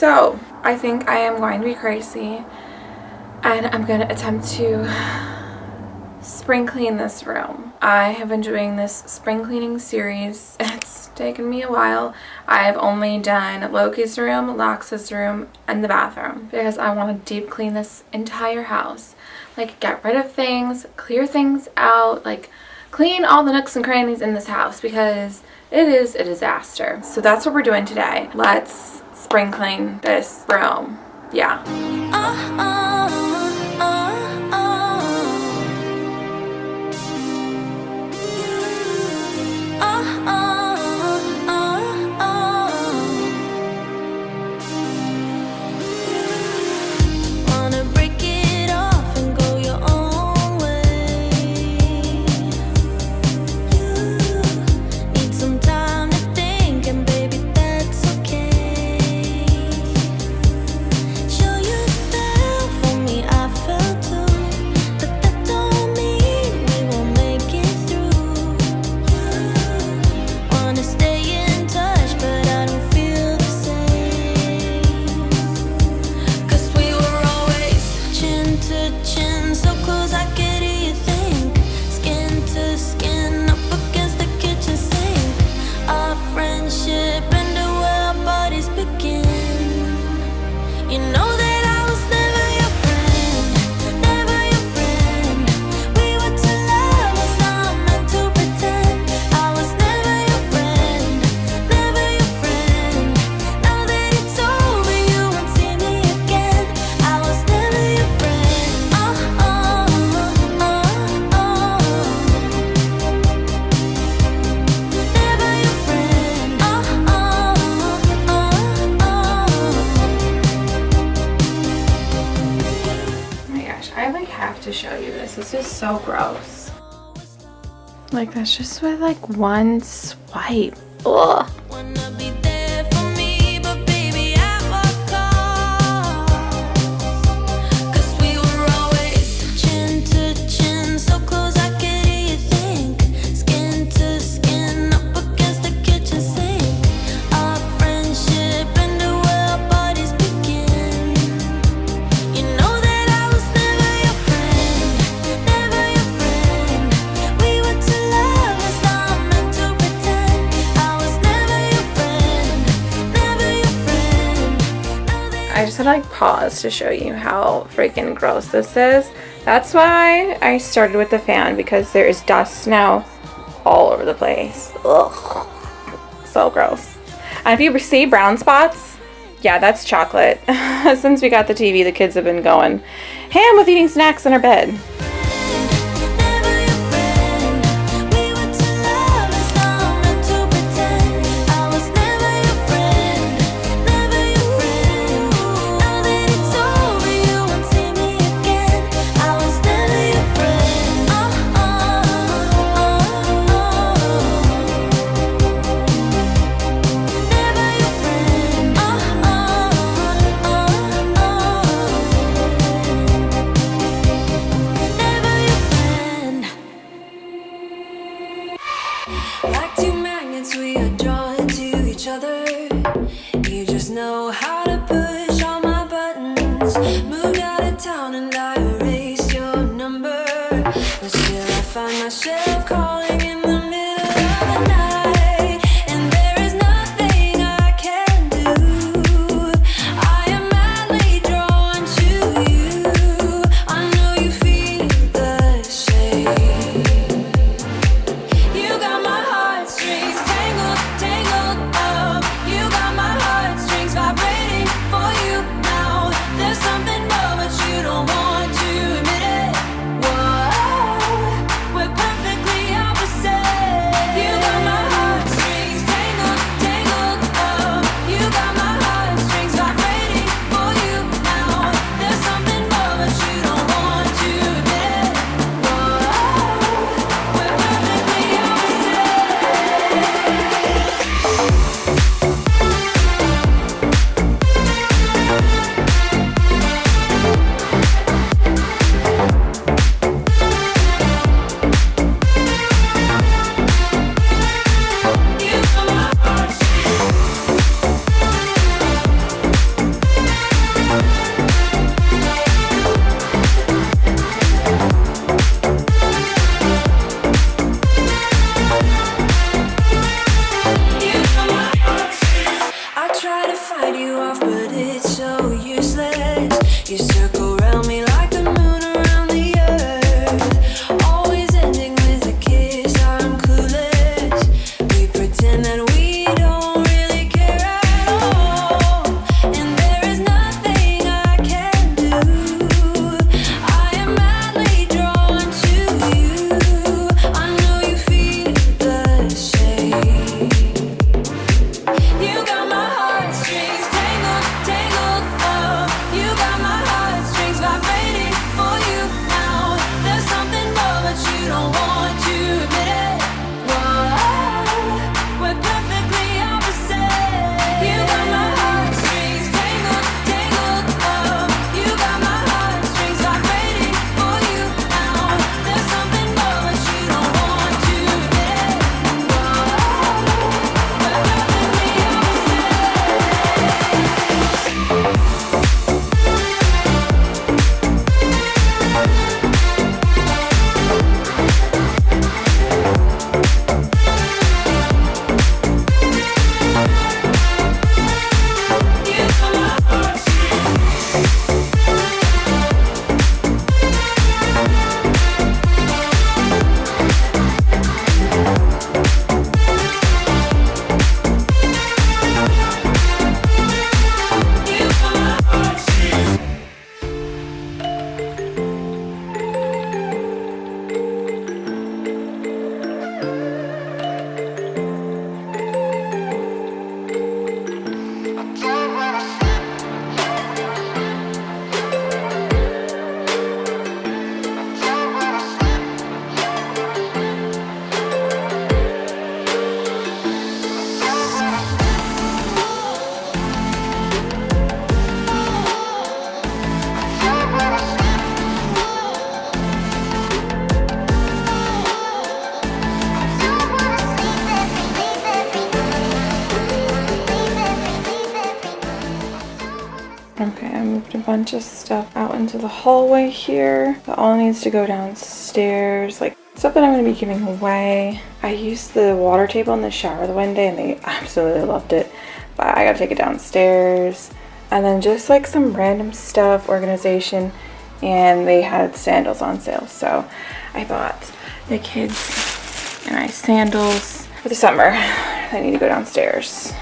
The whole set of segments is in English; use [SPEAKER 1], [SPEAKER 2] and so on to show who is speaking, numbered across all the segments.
[SPEAKER 1] So, I think I am going to be crazy and I'm going to attempt to spring clean this room. I have been doing this spring cleaning series. It's taken me a while. I've only done Loki's room, Lox's room, and the bathroom because I want to deep clean this entire house. Like get rid of things, clear things out, like clean all the nooks and crannies in this house because it is a disaster. So that's what we're doing today. Let's spring clean this room. Yeah. Uh -uh. So gross. Like that's just with like one swipe. Ugh. To like pause to show you how freaking gross this is. That's why I started with the fan because there is dust now all over the place. Ugh. So gross. And if you see brown spots, yeah, that's chocolate. Since we got the TV, the kids have been going ham with eating snacks in our bed. Okay, I moved a bunch of stuff out into the hallway here. That all needs to go downstairs. Like stuff that I'm going to be giving away. I used the water table in the shower the one day and they absolutely loved it. But I got to take it downstairs. And then just like some random stuff, organization. And they had sandals on sale. So I bought the kids and I sandals for the summer. I need to go downstairs.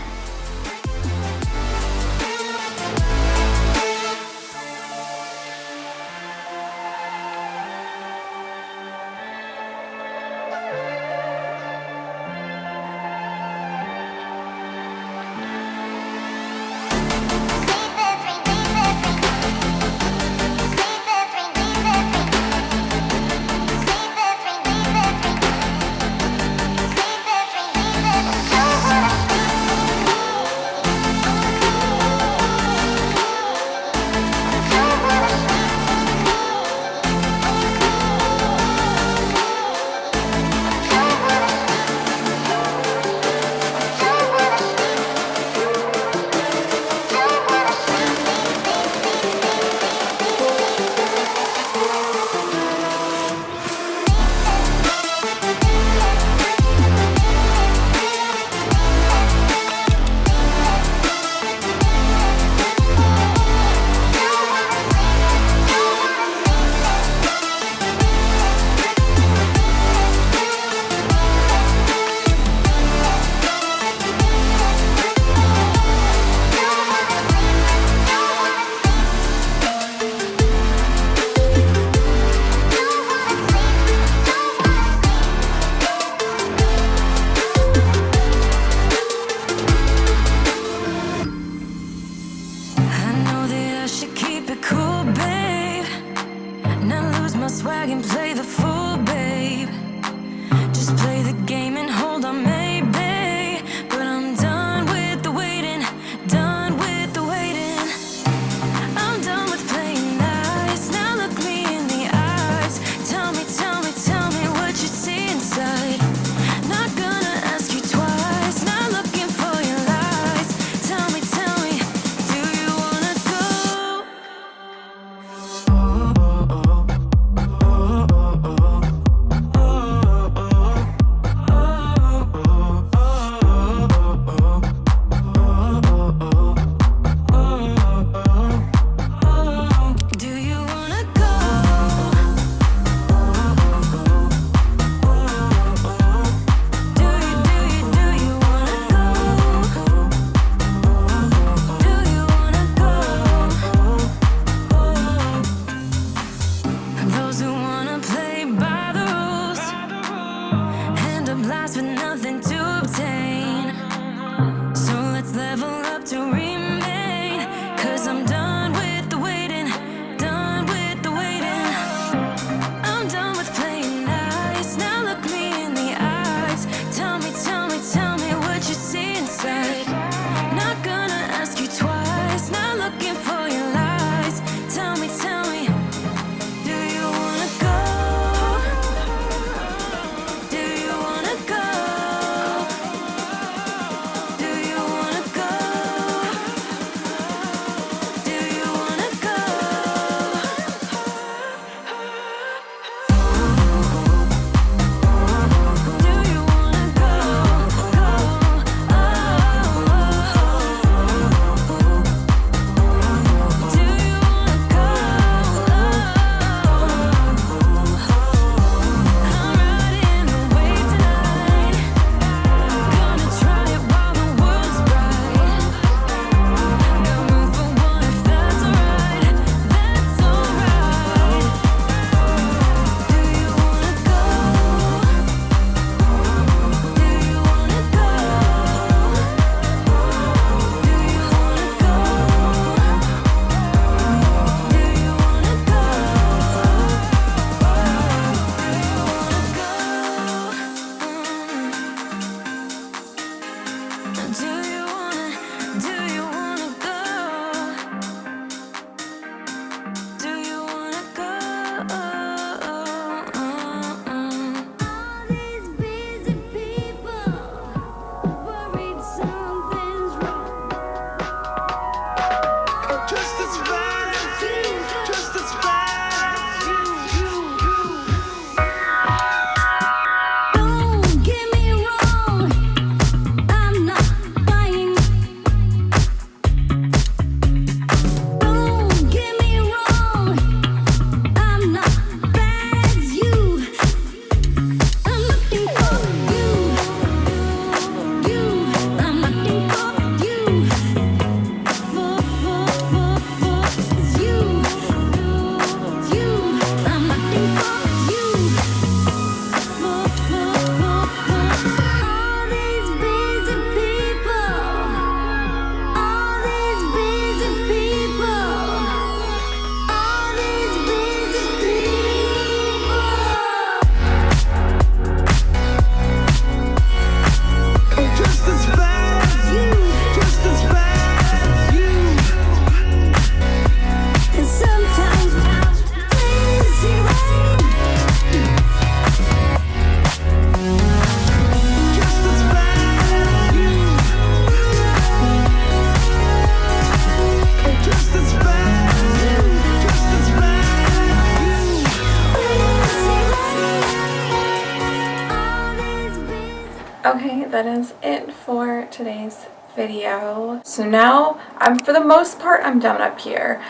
[SPEAKER 2] That is it for today's video. So now, I'm for the most part, I'm done up here.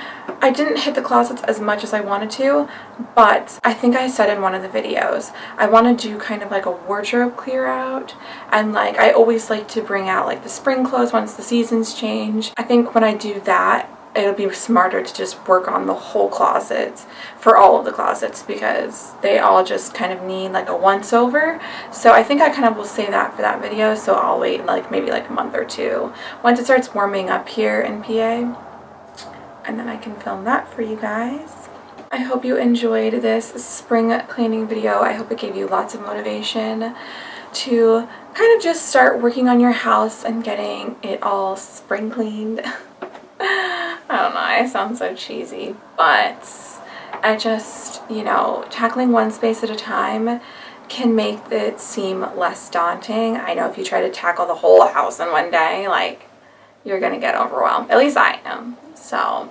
[SPEAKER 2] I didn't hit the closets as much as I wanted to, but I think I said in one of the videos, I want to do kind of like a wardrobe clear out, and like I always like to bring out like the spring clothes once the seasons change. I think when I do that, it'll be smarter to just work on the whole closets for all of the closets because they all just kind of need like a once over. So I think I kind of will save that for that video so I'll wait like maybe like a month or two. Once it starts warming up here in PA and then I can film that for you guys. I hope you enjoyed this spring cleaning video. I hope it gave you lots of motivation to kind of just start working on your house and getting it all spring cleaned I don't know, I sound so cheesy, but I just, you know, tackling one space at a time can make it seem less daunting. I know if you try to tackle the whole house in one day, like, you're gonna get overwhelmed. At least I am. So,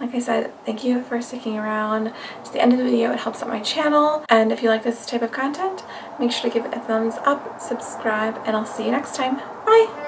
[SPEAKER 2] like I said, thank you for sticking around to the end of the video. It helps out my channel. And if you like this type of content, make sure to give it a thumbs up, subscribe, and I'll see you next time. Bye!